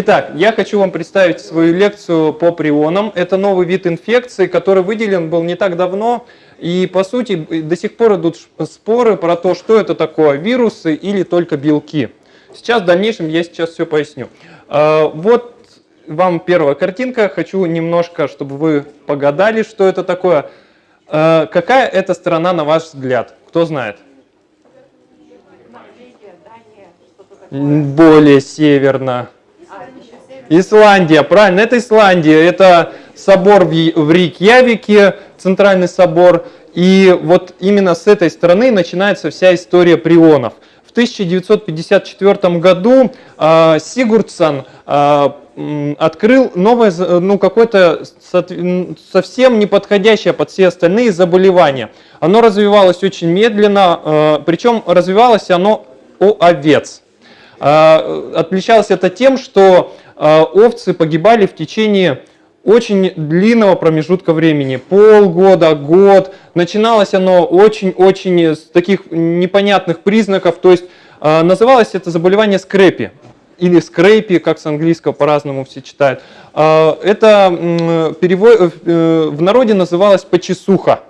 Итак, я хочу вам представить свою лекцию по прионам. Это новый вид инфекции, который выделен был не так давно. И по сути до сих пор идут споры про то, что это такое, вирусы или только белки. Сейчас в дальнейшем я сейчас все поясню. А, вот вам первая картинка. Хочу немножко, чтобы вы погадали, что это такое. А, какая это страна, на ваш взгляд? Кто знает? Более северно. Исландия, правильно, это Исландия. Это собор в Рикьявике, центральный собор. И вот именно с этой стороны начинается вся история прионов. В 1954 году э, Сигурдсон э, открыл новое, ну, какое-то совсем неподходящее под все остальные заболевания. Оно развивалось очень медленно, э, причем развивалось оно у овец. Отличалось это тем, что овцы погибали в течение очень длинного промежутка времени, полгода, год. Начиналось оно очень-очень с таких непонятных признаков, то есть э, называлось это заболевание скрепи или скрепи, как с английского по-разному все читают. Э, это перевод, э, в народе называлось почесуха.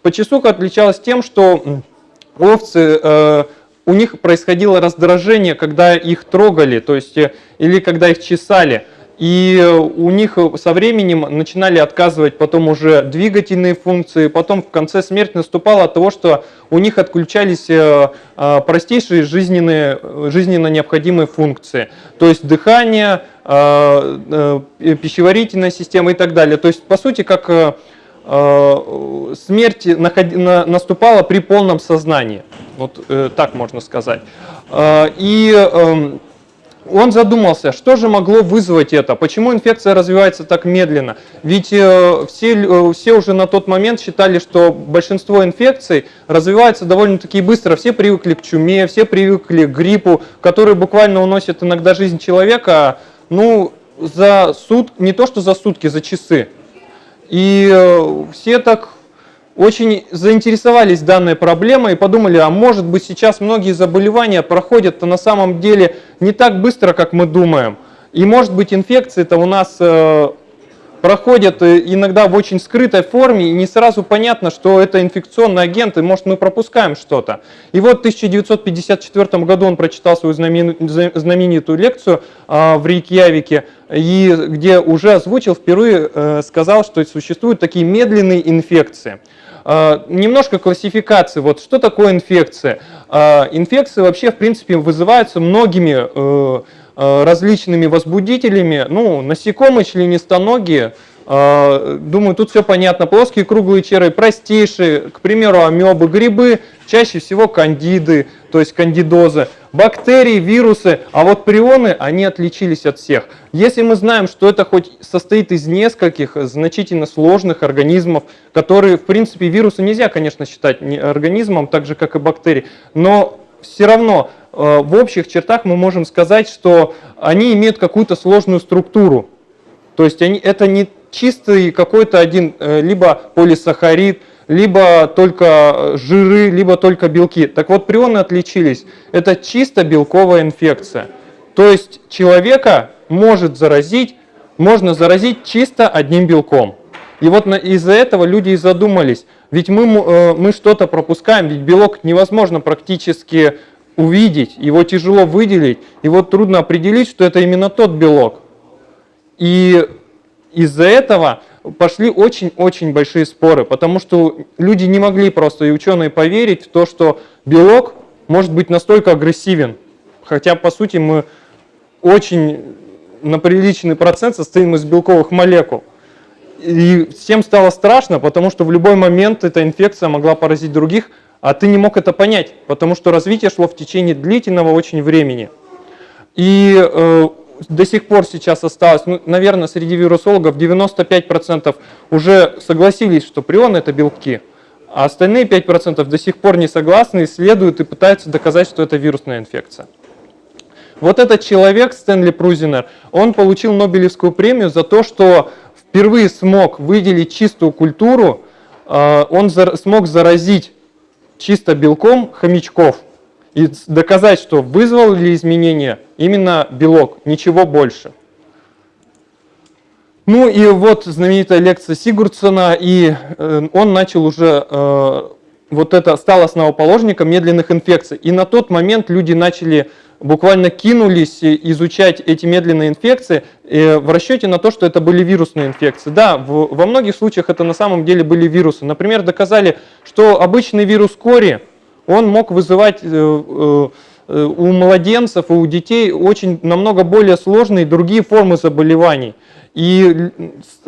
Почесуха отличалась тем, что овцы э, у них происходило раздражение, когда их трогали, то есть э, или когда их чесали. И у них со временем начинали отказывать потом уже двигательные функции, потом в конце смерть наступала от того, что у них отключались э, э, простейшие жизненные, жизненно необходимые функции, то есть дыхание, э, пищеварительная система и так далее. То есть по сути как смерть наступала при полном сознании, вот так можно сказать. И эм, он задумался, что же могло вызвать это, почему инфекция развивается так медленно. Ведь э, все, э, все уже на тот момент считали, что большинство инфекций развивается довольно-таки быстро. Все привыкли к чуме, все привыкли к гриппу, который буквально уносит иногда жизнь человека, ну, за сут, не то что за сутки, за часы. И э, все так очень заинтересовались данной проблемой и подумали, а может быть сейчас многие заболевания проходят на самом деле не так быстро, как мы думаем. И может быть инфекции-то у нас э, проходят э, иногда в очень скрытой форме, и не сразу понятно, что это инфекционный агент, и может мы пропускаем что-то. И вот в 1954 году он прочитал свою знаменитую лекцию э, в Рейкьявике, и где уже озвучил, впервые э, сказал, что существуют такие медленные инфекции. А, немножко классификации. Вот что такое инфекция? А, инфекции вообще, в принципе, вызываются многими э, различными возбудителями. Ну, насекомые, членистоногие, а, Думаю, тут все понятно. Плоские круглые черви, простейшие, к примеру, амебы, грибы, чаще всего кандиды, то есть кандидозы бактерии, вирусы, а вот прионы, они отличились от всех. Если мы знаем, что это хоть состоит из нескольких значительно сложных организмов, которые, в принципе, вирусы нельзя, конечно, считать организмом, так же, как и бактерии, но все равно э, в общих чертах мы можем сказать, что они имеют какую-то сложную структуру. То есть они, это не чистый какой-то один, э, либо полисахарид, либо только жиры, либо только белки. Так вот, прионы отличились. Это чисто белковая инфекция. То есть человека может заразить, можно заразить чисто одним белком. И вот из-за этого люди и задумались. Ведь мы, э, мы что-то пропускаем, ведь белок невозможно практически увидеть, его тяжело выделить, вот трудно определить, что это именно тот белок. И из-за этого пошли очень-очень большие споры, потому что люди не могли просто, и ученые, поверить в то, что белок может быть настолько агрессивен. Хотя, по сути, мы очень на приличный процент состоим из белковых молекул. И всем стало страшно, потому что в любой момент эта инфекция могла поразить других, а ты не мог это понять, потому что развитие шло в течение длительного очень времени. И э, до сих пор сейчас осталось, ну, наверное, среди вирусологов 95% уже согласились, что прионы – это белки, а остальные 5% до сих пор не согласны, исследуют и пытаются доказать, что это вирусная инфекция. Вот этот человек, Стэнли Прузинер, он получил Нобелевскую премию за то, что впервые смог выделить чистую культуру, э, он смог заразить чисто белком хомячков и доказать, что вызвал ли изменение именно белок, ничего больше. Ну и вот знаменитая лекция Сигурдсона, и э, он начал уже э, вот это, стал основоположником медленных инфекций. И на тот момент люди начали буквально кинулись изучать эти медленные инфекции э, в расчете на то, что это были вирусные инфекции. Да, в, во многих случаях это на самом деле были вирусы. Например, доказали, что обычный вирус кори, он мог вызывать... Э, э, у младенцев и у детей очень намного более сложные другие формы заболеваний и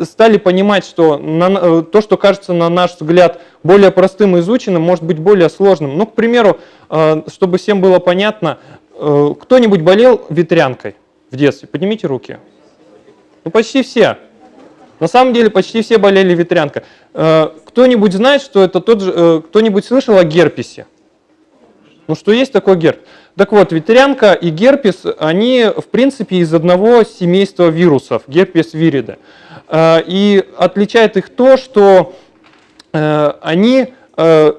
стали понимать, что на, э, то, что кажется на наш взгляд более простым и изученным, может быть более сложным. Ну, к примеру, э, чтобы всем было понятно, э, кто-нибудь болел ветрянкой в детстве? Поднимите руки. Ну, почти все. На самом деле почти все болели ветрянкой. Кто-нибудь знает, что это тот же, кто-нибудь слышал о герпесе? Ну, что есть такой герпес? Так вот, ветрянка и герпес, они в принципе из одного семейства вирусов, герпес вириде. Э, и отличает их то, что э, они э,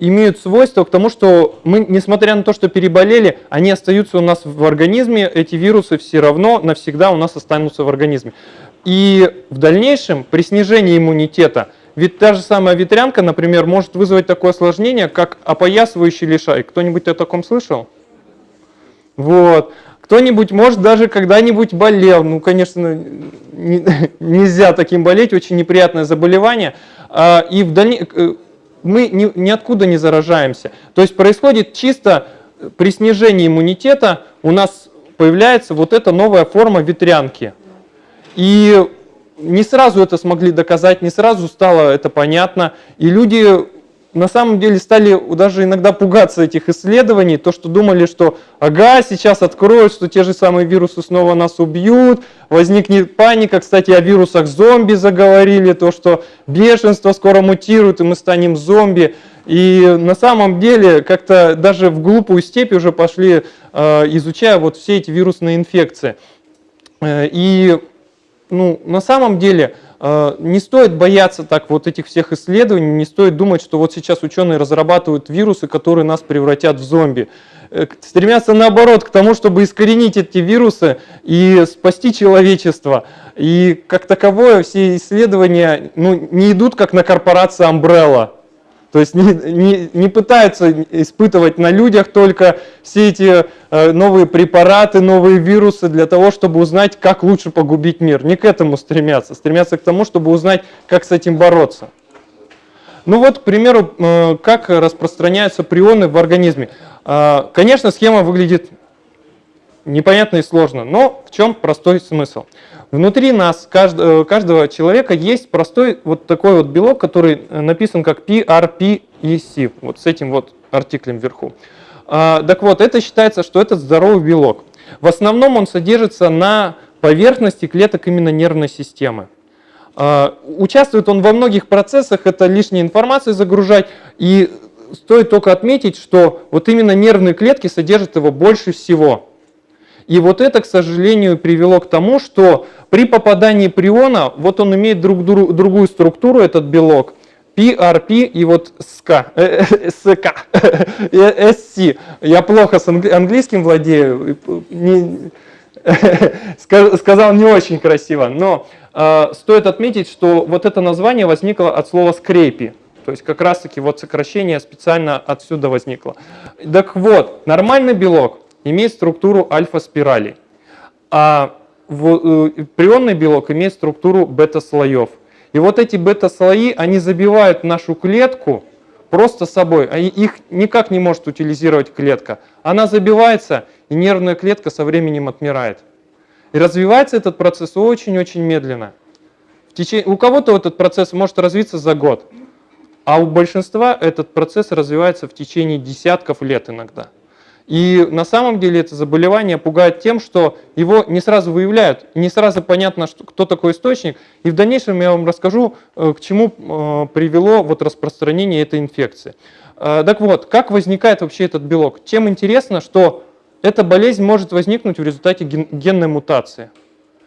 имеют свойство к тому, что мы, несмотря на то, что переболели, они остаются у нас в организме, эти вирусы все равно навсегда у нас останутся в организме. И в дальнейшем при снижении иммунитета, ведь та же самая ветрянка, например, может вызвать такое осложнение, как опоясывающий лишай. Кто-нибудь о таком слышал? Вот. Кто-нибудь, может, даже когда-нибудь болел. Ну, конечно, не, нельзя таким болеть, очень неприятное заболевание. А, и в дальнейшем мы ни, ниоткуда не заражаемся. То есть происходит чисто при снижении иммунитета у нас появляется вот эта новая форма ветрянки. И не сразу это смогли доказать, не сразу стало это понятно. И люди на самом деле стали даже иногда пугаться этих исследований, то, что думали, что ага, сейчас откроют, что те же самые вирусы снова нас убьют, возникнет паника. Кстати, о вирусах зомби заговорили, то, что бешенство скоро мутирует, и мы станем зомби. И на самом деле как-то даже в глупую степь уже пошли, э, изучая вот все эти вирусные инфекции. Э, и ну, на самом деле Э, не стоит бояться так вот этих всех исследований, не стоит думать, что вот сейчас ученые разрабатывают вирусы, которые нас превратят в зомби. Э, стремятся наоборот к тому, чтобы искоренить эти вирусы и спасти человечество. И как таковое все исследования ну, не идут как на корпорацию Umbrella. То есть не, не, не пытаются испытывать на людях только все эти э, новые препараты, новые вирусы для того, чтобы узнать, как лучше погубить мир. Не к этому стремятся. Стремятся к тому, чтобы узнать, как с этим бороться. Ну вот, к примеру, э, как распространяются прионы в организме. Э, конечно, схема выглядит непонятно и сложно, но в чем простой смысл? Внутри нас, каждого, каждого человека, есть простой вот такой вот белок, который э, написан как PRPEC, вот с этим вот артиклем вверху. А, так вот, это считается, что это здоровый белок. В основном он содержится на поверхности клеток именно нервной системы. А, участвует он во многих процессах, это лишняя информация загружать, и стоит только отметить, что вот именно нервные клетки содержат его больше всего. И вот это, к сожалению, привело к тому, что при попадании приона, вот он имеет друг, друг, другую структуру, этот белок, PRP и вот э, SK, SC. Я плохо с английским владею, не, сказал не очень красиво, но э, стоит отметить, что вот это название возникло от слова скрепи. То есть как раз таки вот сокращение специально отсюда возникло. Так вот, нормальный белок имеет структуру альфа-спирали, а э, прионный белок имеет структуру бета-слоев. И вот эти бета-слои, они забивают нашу клетку просто собой. Они, их никак не может утилизировать клетка. Она забивается, и нервная клетка со временем отмирает. И развивается этот процесс очень-очень медленно. В течение, у кого-то этот процесс может развиться за год, а у большинства этот процесс развивается в течение десятков лет иногда. И на самом деле это заболевание пугает тем, что его не сразу выявляют, не сразу понятно, что, кто такой источник. И в дальнейшем я вам расскажу, э, к чему э, привело вот распространение этой инфекции. Э, так вот, как возникает вообще этот белок? Чем интересно, что эта болезнь может возникнуть в результате генной мутации.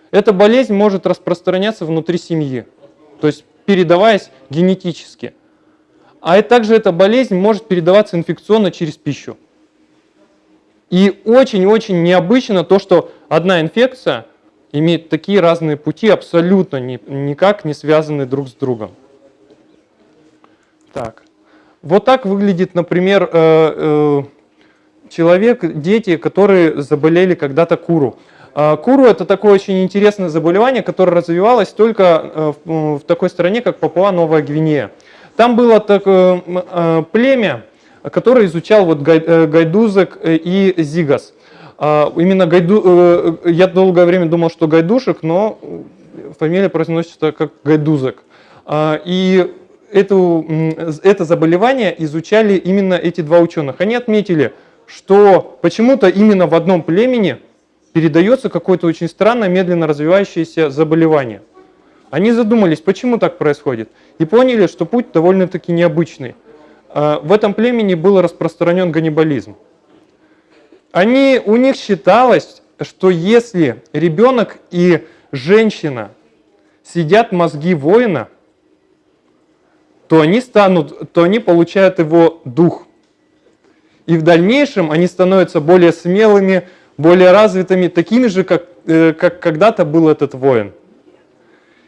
Эта болезнь может распространяться внутри семьи, то есть передаваясь генетически. А также эта болезнь может передаваться инфекционно через пищу. И очень-очень необычно то, что одна инфекция имеют такие разные пути, абсолютно ни, никак не связаны друг с другом. Так. Вот так выглядит, например, э, э, человек, дети, которые заболели когда-то куру. А, куру – это такое очень интересное заболевание, которое развивалось только э, в такой стране, как Папуа-Новая Гвинея. Там было такое племя, которое изучал вот гайдузок и зигас. А, именно гайду, я долгое время думал, что гайдушек, но фамилия произносится как гайдузок. А, и эту, это заболевание изучали именно эти два ученых. Они отметили, что почему-то именно в одном племени передается какое-то очень странное, медленно развивающееся заболевание. Они задумались, почему так происходит, и поняли, что путь довольно-таки необычный. А, в этом племени был распространен ганнибализм. Они, у них считалось, что если ребенок и женщина сидят мозги воина – то они станут, то они получают его дух. И в дальнейшем они становятся более смелыми, более развитыми, такими же, как, э, как когда-то был этот воин.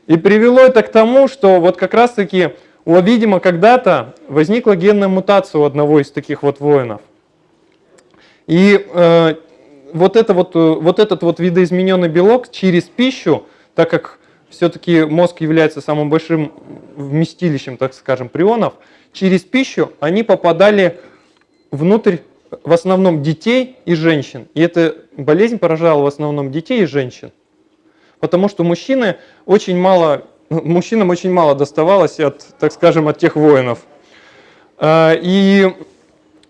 И привело это к тому, что вот как раз-таки, видимо, когда-то возникла генная мутация у одного из таких вот воинов. И э, вот, это вот, э, вот этот вот видоизмененный белок через пищу, так как все-таки мозг является самым большим вместилищем, так скажем, прионов, через пищу они попадали внутрь в основном детей и женщин. И эта болезнь поражала в основном детей и женщин. Потому что мужчины очень мало, мужчинам очень мало доставалось от, так скажем, от тех воинов. А, и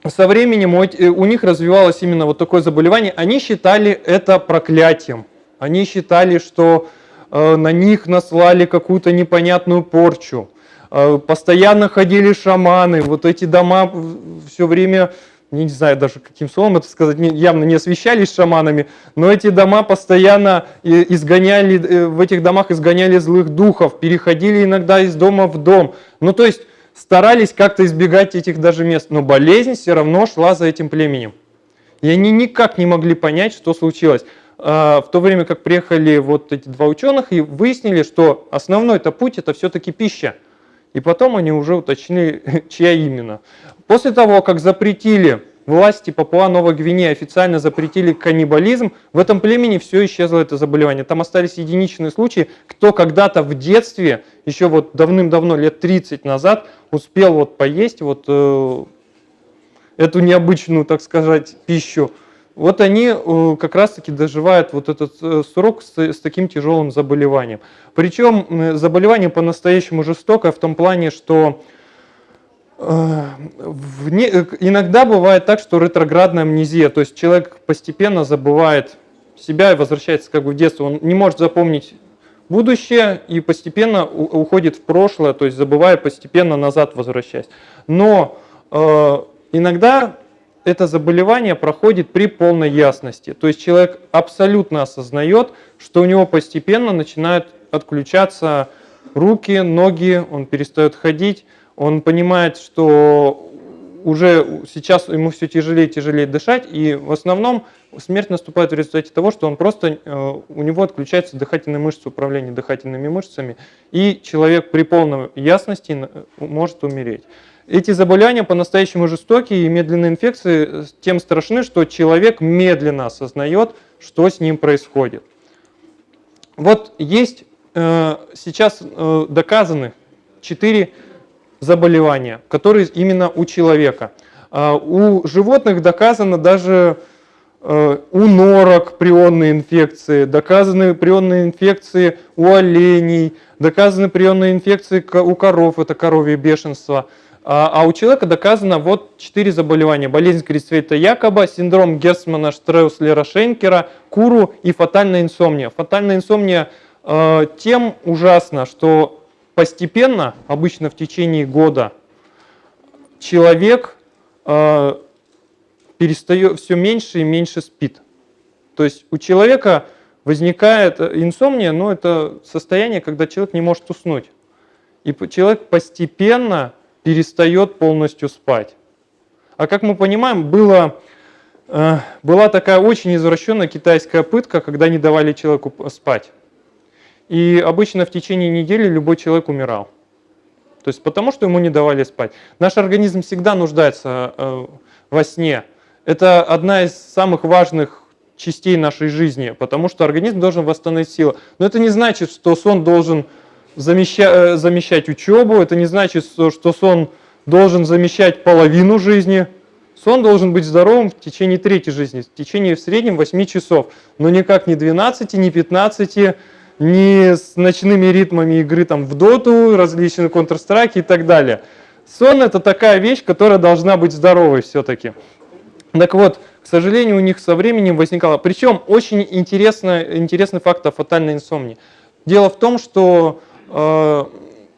со временем у них развивалось именно вот такое заболевание. Они считали это проклятием. Они считали, что Э, на них наслали какую-то непонятную порчу. Э, постоянно ходили шаманы, вот эти дома все время, не знаю даже каким словом это сказать, явно не освещались шаманами, но эти дома постоянно изгоняли, э, в этих домах изгоняли злых духов, переходили иногда из дома в дом. Ну то есть старались как-то избегать этих даже мест, но болезнь все равно шла за этим племенем. И они никак не могли понять, что случилось. А, в то время как приехали вот эти два ученых и выяснили, что основной это путь это все-таки пища. И потом они уже уточнили, чья именно. После того, как запретили власти Папуа-Новой Гвинеи официально запретили каннибализм, в этом племени все исчезло это заболевание. Там остались единичные случаи, кто когда-то в детстве, еще вот давным-давно, лет 30 назад, успел вот поесть вот э, эту необычную, так сказать, пищу, вот они э, как раз-таки доживают вот этот э, срок с, с таким тяжелым заболеванием. Причем заболевание по-настоящему жестокое в том плане, что э, вне, иногда бывает так, что ретроградная амнезия, то есть человек постепенно забывает себя и возвращается как бы в детство. Он не может запомнить будущее и постепенно уходит в прошлое, то есть забывая постепенно назад возвращаясь. Но э, иногда это заболевание проходит при полной ясности. То есть человек абсолютно осознает, что у него постепенно начинают отключаться руки, ноги, он перестает ходить, он понимает, что уже сейчас ему все тяжелее и тяжелее дышать, и в основном смерть наступает в результате того, что он просто, э, у него отключается дыхательная мышца, управление дыхательными мышцами, и человек при полной ясности э, может умереть. Эти заболевания по-настоящему жестокие и медленные инфекции тем страшны, что человек медленно осознает, что с ним происходит. Вот есть э, сейчас э, доказаны четыре заболевания, которые именно у человека. Э, у животных доказано даже э, у норок прионные инфекции, доказаны прионные инфекции у оленей, доказаны прионные инфекции у коров, это коровье бешенство – а, а у человека доказано вот четыре заболевания. Болезнь Крисвейта Якоба, синдром Герсмана Штреуслера Шенкера, куру и фатальная инсомния. Фатальная инсомния э, тем ужасна, что постепенно, обычно в течение года, человек э, перестает все меньше и меньше спит. То есть у человека возникает инсомния, но это состояние, когда человек не может уснуть. И человек постепенно перестает полностью спать. А как мы понимаем, было э, была такая очень извращенная китайская пытка, когда не давали человеку спать. И обычно в течение недели любой человек умирал. То есть потому, что ему не давали спать. Наш организм всегда нуждается э, во сне. Это одна из самых важных частей нашей жизни, потому что организм должен восстановить силы. Но это не значит, что сон должен замещать, э, замещать учебу, это не значит, что сон должен замещать половину жизни. Сон должен быть здоровым в течение третьей жизни, в течение в среднем 8 часов, но никак не 12, не 15, не с ночными ритмами игры там, в доту, различные Counter-Strike и так далее. Сон это такая вещь, которая должна быть здоровой все-таки. Так вот, к сожалению, у них со временем возникало. Причем очень интересный, интересный факт о фатальной инсомнии. Дело в том, что э,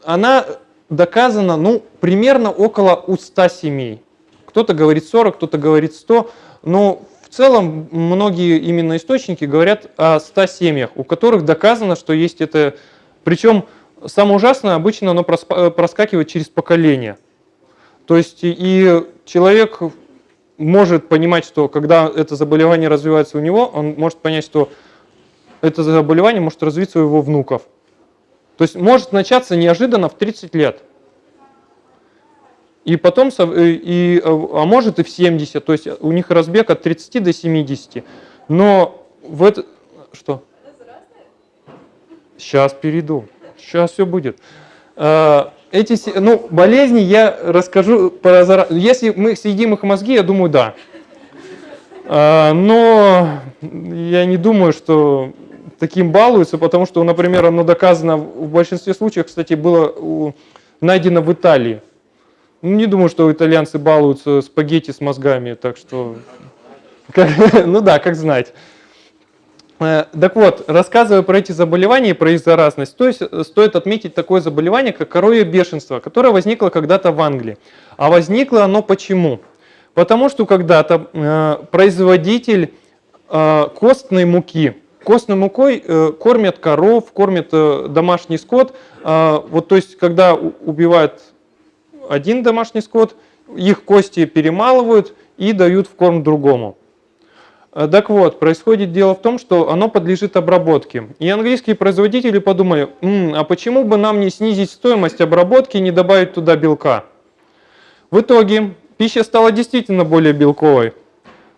она доказана ну, примерно около у 100 семей. Кто-то говорит 40, кто-то говорит 100, но целом многие именно источники говорят о 100 семьях, у которых доказано, что есть это. Причем самое ужасное, обычно оно проскакивает через поколение. То есть и человек может понимать, что когда это заболевание развивается у него, он может понять, что это заболевание может развиться у его внуков. То есть может начаться неожиданно в 30 лет. И потом, э, и, а может и в 70, то есть у них разбег от 30 до 70. Но в это... Что? Сейчас перейду. Сейчас все будет. А, эти ну, болезни я расскажу, про, если мы съедим их мозги, я думаю, да. А, но я не думаю, что таким балуются, потому что, например, оно доказано в большинстве случаев, кстати, было найдено в Италии. Ну, не думаю, что итальянцы балуются спагетти с мозгами, так что, ну да, как знать. Э, так вот, рассказывая про эти заболевания и про их заразность, то есть э, стоит отметить такое заболевание, как коровье бешенство, которое возникло когда-то в Англии. А возникло оно почему? Потому что когда-то э, производитель э, костной муки, костной мукой э, кормят коров, кормят э, домашний скот. Э, вот, то есть, когда убивают один домашний скот, их кости перемалывают и дают в корм другому. Э, так вот, происходит дело в том, что оно подлежит обработке. И английские производители подумали, М, а почему бы нам не снизить стоимость обработки и не добавить туда белка? В итоге пища стала действительно более белковой,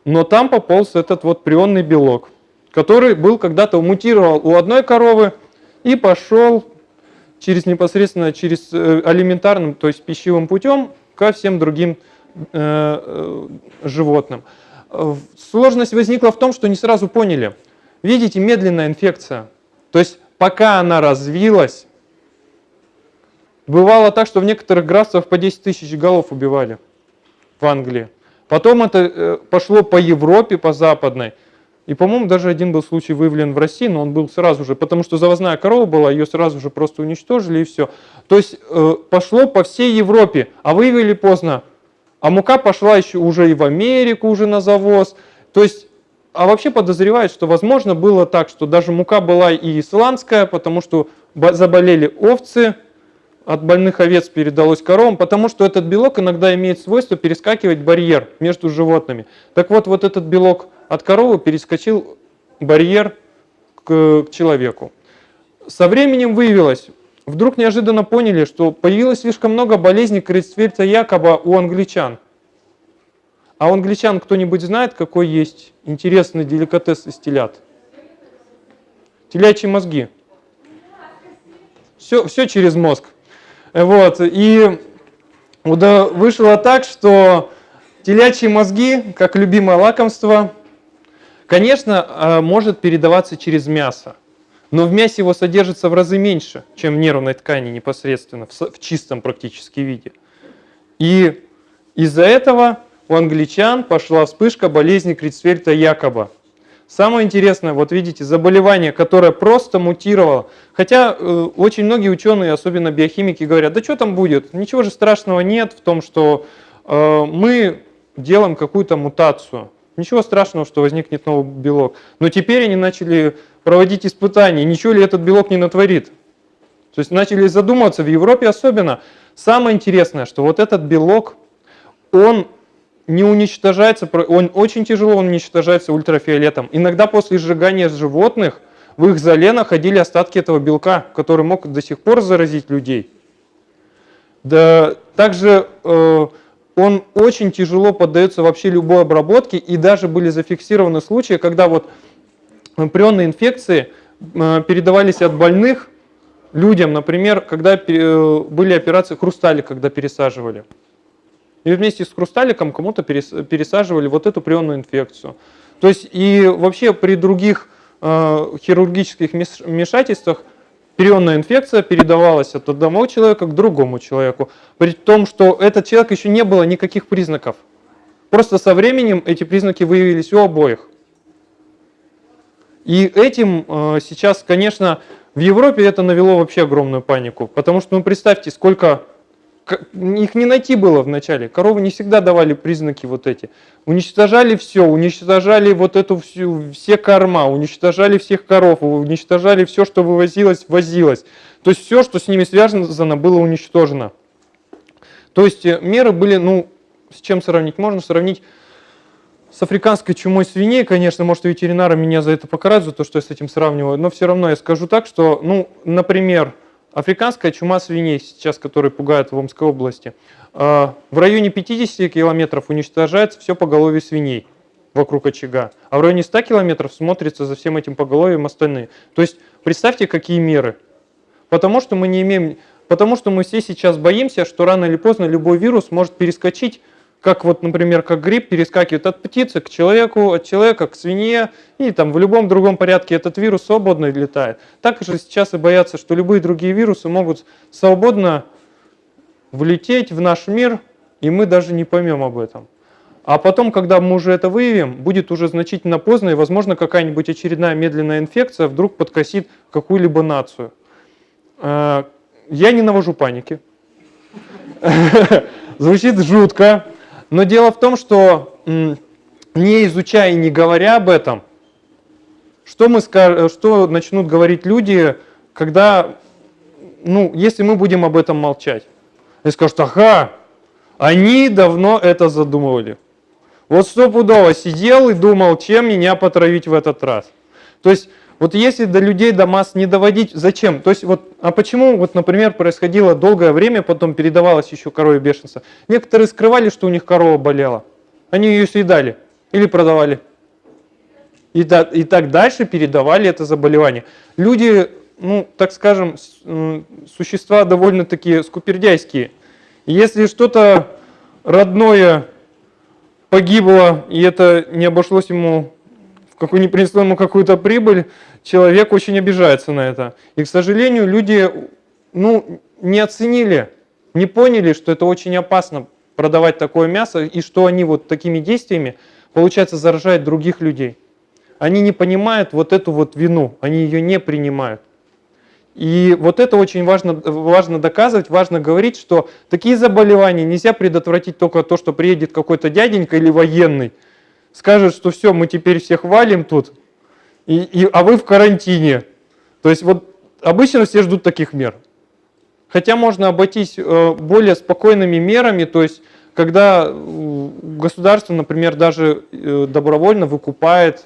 но там пополз этот вот прионный белок, который был когда-то мутировал у одной коровы и пошел через непосредственно через э, алиментарным, то есть пищевым путем ко всем другим э, э, животным. Сложность возникла в том, что не сразу поняли. Видите, медленная инфекция. То есть пока она развилась, бывало так, что в некоторых графствах по 10 тысяч голов убивали в Англии. Потом это пошло по Европе, по западной. И, по-моему, даже один был случай выявлен в России, но он был сразу же, потому что завозная корова была, ее сразу же просто уничтожили и все. То есть э, пошло по всей Европе, а выявили поздно. А мука пошла еще уже и в Америку уже на завоз. То есть, а вообще подозревают, что возможно было так, что даже мука была и исландская, потому что заболели овцы, от больных овец передалось коровам, потому что этот белок иногда имеет свойство перескакивать барьер между животными. Так вот, вот этот белок от коровы перескочил барьер к, к человеку. Со временем выявилось, вдруг неожиданно поняли, что появилось слишком много болезней Крейцфельда якобы у англичан. А у англичан кто-нибудь знает, какой есть интересный деликатес из телят? Телячьи мозги. Все, все через мозг. Вот. И вышло так, что телячьи мозги, как любимое лакомство, конечно, а, может передаваться через мясо но в мясе его содержится в разы меньше, чем в нервной ткани непосредственно, в чистом практически виде. И из-за этого у англичан пошла вспышка болезни Крицфельта якобы. Самое интересное, вот видите, заболевание, которое просто мутировало. Хотя э, очень многие ученые, особенно биохимики, говорят, да что там будет, ничего же страшного нет в том, что э, мы делаем какую-то мутацию. Ничего страшного, что возникнет новый белок. Но теперь они начали проводить испытания, ничего ли этот белок не натворит. То есть начали задумываться, в Европе особенно. Самое интересное, что вот этот белок, он не уничтожается, он очень тяжело уничтожается ультрафиолетом. Иногда после сжигания животных в их зале находили остатки этого белка, который мог до сих пор заразить людей. Да, также э, он очень тяжело поддается вообще любой обработке, и даже были зафиксированы случаи, когда вот прионные инфекции э, передавались от больных людям, например, когда э, были операции хрустали, когда пересаживали. И вместе с хрусталиком кому-то пересаживали вот эту прионную инфекцию. То есть и вообще при других э, хирургических вмешательствах прионная инфекция передавалась от одного человека к другому человеку, при том, что этот человек еще не было никаких признаков. Просто со временем эти признаки выявились у обоих. И этим э, сейчас, конечно, в Европе это навело вообще огромную панику, потому что, ну, представьте, сколько их не найти было вначале. Коровы не всегда давали признаки вот эти. Уничтожали все, уничтожали вот эту всю, все корма, уничтожали всех коров, уничтожали все, что вывозилось, возилось. То есть все, что с ними связано, было уничтожено. То есть э, меры были, ну, с чем сравнить? Можно сравнить с африканской чумой свиней, конечно, может, ветеринары меня за это покарают, за то, что я с этим сравниваю, но все равно я скажу так, что, ну, например, Африканская чума свиней, сейчас, которая пугает в Омской области, а, в районе 50 километров уничтожается все поголовье свиней вокруг очага, а в районе 100 километров смотрится за всем этим поголовьем остальные. То есть представьте, какие меры. Потому что мы не имеем, потому что мы все сейчас боимся, что рано или поздно любой вирус может перескочить как вот, например, как грипп перескакивает от птицы к человеку, от человека к свинье, и там в любом другом порядке этот вирус свободно летает. Так же сейчас и боятся, что любые другие вирусы могут свободно влететь в наш мир, и мы даже не поймем об этом. А потом, когда мы уже это выявим, будет уже значительно поздно, и, возможно, какая-нибудь очередная медленная инфекция вдруг подкосит какую-либо нацию. Э, я не навожу паники. Звучит жутко, но дело в том, что не изучая и не говоря об этом, что, мы что начнут говорить люди, когда, ну, если мы будем об этом молчать? И скажут, ага, они давно это задумывали. Вот стопудово сидел и думал, чем меня потравить в этот раз. То есть вот если до людей, до масс не доводить, зачем? То есть вот, а почему, вот, например, происходило долгое время, потом передавалось еще корове бешенство? Некоторые скрывали, что у них корова болела. Они ее съедали или продавали. И, так, и так дальше передавали это заболевание. Люди, ну, так скажем, существа довольно-таки скупердяйские. Если что-то родное погибло, и это не обошлось ему какую не принесло ему какую-то прибыль, человек очень обижается на это. И, к сожалению, люди ну, не оценили, не поняли, что это очень опасно продавать такое мясо, и что они вот такими действиями, получается, заражают других людей. Они не понимают вот эту вот вину, они ее не принимают. И вот это очень важно, важно доказывать, важно говорить, что такие заболевания нельзя предотвратить только то, что приедет какой-то дяденька или военный, скажет, что все, мы теперь всех валим тут, и, и, а вы в карантине. То есть вот обычно все ждут таких мер. Хотя можно обойтись э, более спокойными мерами, то есть когда государство, например, даже э, добровольно выкупает,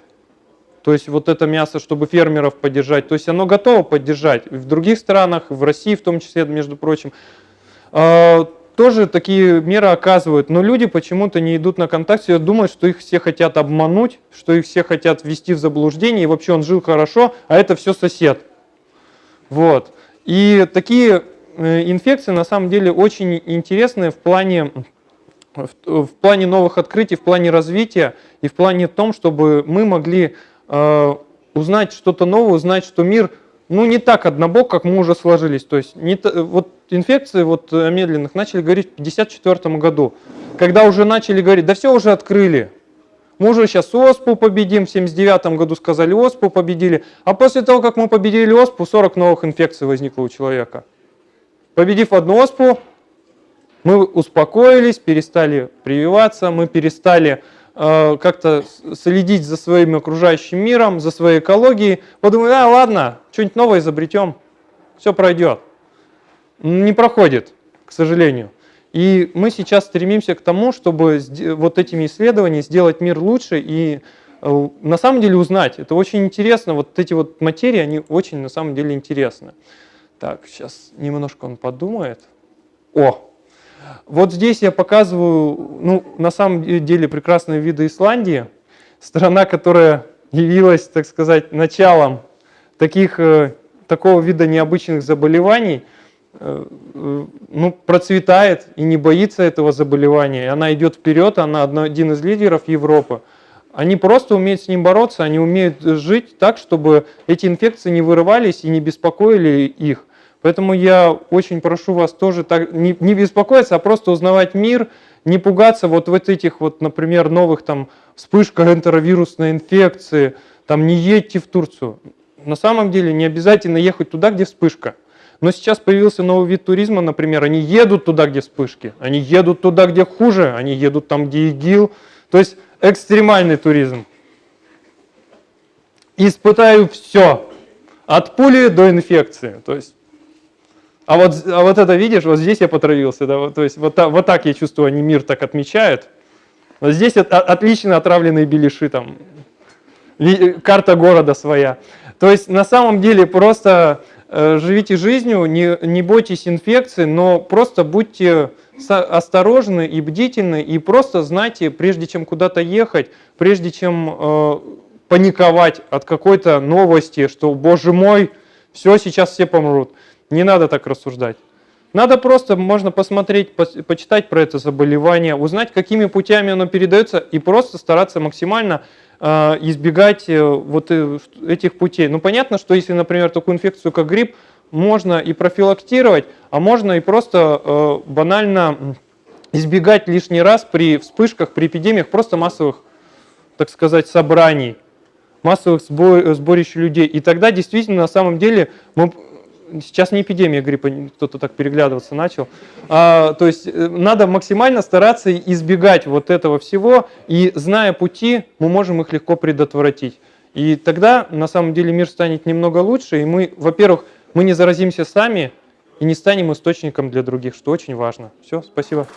то есть вот это мясо, чтобы фермеров поддержать, то есть оно готово поддержать в других странах, в России в том числе, между прочим. Тоже такие меры оказывают, но люди почему-то не идут на контакт, и думают, что их все хотят обмануть, что их все хотят ввести в заблуждение, и вообще он жил хорошо, а это все сосед. Вот. И такие э, инфекции на самом деле очень интересные в плане, в, плане новых открытий, в плане развития и в плане том, чтобы мы могли э, узнать что-то новое, узнать, что мир ну, не так однобок, как мы уже сложились. То есть не, вот инфекции вот, э, медленных начали говорить в 1954 году, когда уже начали говорить, да все уже открыли. Мы уже сейчас ОСПУ победим, в 1979 году сказали ОСПУ победили, а после того, как мы победили ОСПУ, 40 новых инфекций возникло у человека. Победив одну ОСПУ, мы успокоились, перестали прививаться, мы перестали Э, как-то следить за своим окружающим миром, за своей экологией, подумали, а ладно, что-нибудь новое изобретем, все пройдет. Не проходит, к сожалению. И мы сейчас стремимся к тому, чтобы вот этими исследованиями сделать мир лучше и э, на самом деле узнать. Это очень интересно. Вот эти вот материи, они очень на самом деле интересны. Так, сейчас немножко он подумает. О, вот здесь я показываю, ну, на самом деле прекрасные виды Исландии. Страна, которая явилась, так сказать, началом таких, э, такого вида необычных заболеваний, ну, процветает и не боится этого заболевания. И Она идет вперед, она один из лидеров Европы. Они просто умеют с ним бороться, они умеют жить так, чтобы эти инфекции не вырывались и не беспокоили их. Поэтому я очень прошу вас тоже так, не, не беспокоиться, а просто узнавать мир, не пугаться вот, вот этих вот, например, новых там вспышка энтеровирусной инфекции, там не едьте в Турцию. На самом деле не обязательно ехать туда, где вспышка. Но сейчас появился новый вид туризма, например, они едут туда, где вспышки, они едут туда, где хуже, они едут там, где ИГИЛ. То есть экстремальный туризм. Испытаю все, от пули до инфекции. То есть а вот, а вот это видишь, вот здесь я потравился, да, вот, то есть вот, вот так я чувствую, они мир так отмечают. Вот здесь от- от- отлично отравленные беляши, там, карта города своя. То есть на самом деле просто живите жизнью, не, не бойтесь инфекции, но просто будьте осторожны и бдительны, и просто знайте, прежде чем куда-то ехать, прежде чем э, паниковать от какой-то новости, что, боже мой, все, сейчас все помрут. Не надо так рассуждать. Надо просто, можно посмотреть, пос- почитать про это заболевание, узнать, какими путями оно передается, и просто стараться максимально э, избегать э, вот э, этих путей. Ну, понятно, что если, например, такую инфекцию, как грипп, можно и профилактировать, а можно и просто э, банально избегать лишний раз при вспышках, при эпидемиях просто массовых, так сказать, собраний массовых сбо- сборищ людей. И тогда действительно, на самом деле, мы, сейчас не эпидемия гриппа, кто-то так переглядываться начал. А, то есть э, надо максимально стараться избегать вот этого всего, и зная пути, мы можем их легко предотвратить. И тогда, на самом деле, мир станет немного лучше, и мы, во-первых, мы не заразимся сами и не станем источником для других, что очень важно. Все, спасибо.